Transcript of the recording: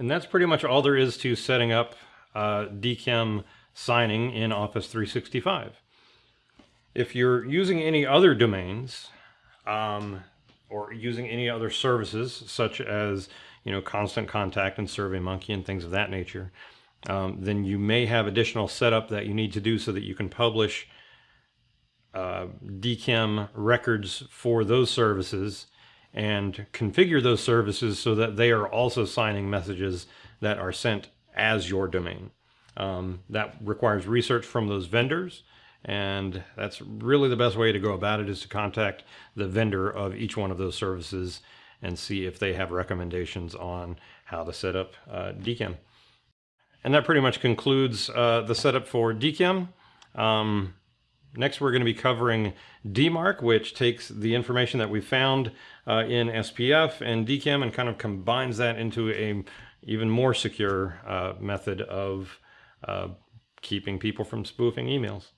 And that's pretty much all there is to setting up uh, signing in Office 365. If you're using any other domains um, or using any other services such as you know Constant Contact and SurveyMonkey and things of that nature, um, then you may have additional setup that you need to do so that you can publish uh, records for those services and configure those services so that they are also signing messages that are sent as your domain. Um, that requires research from those vendors and that's really the best way to go about it is to contact the vendor of each one of those services and see if they have recommendations on how to set up uh, DKIM. And that pretty much concludes uh, the setup for DKIM. Um, next, we're going to be covering DMARC, which takes the information that we found uh, in SPF and DKIM and kind of combines that into a even more secure uh, method of uh, keeping people from spoofing emails.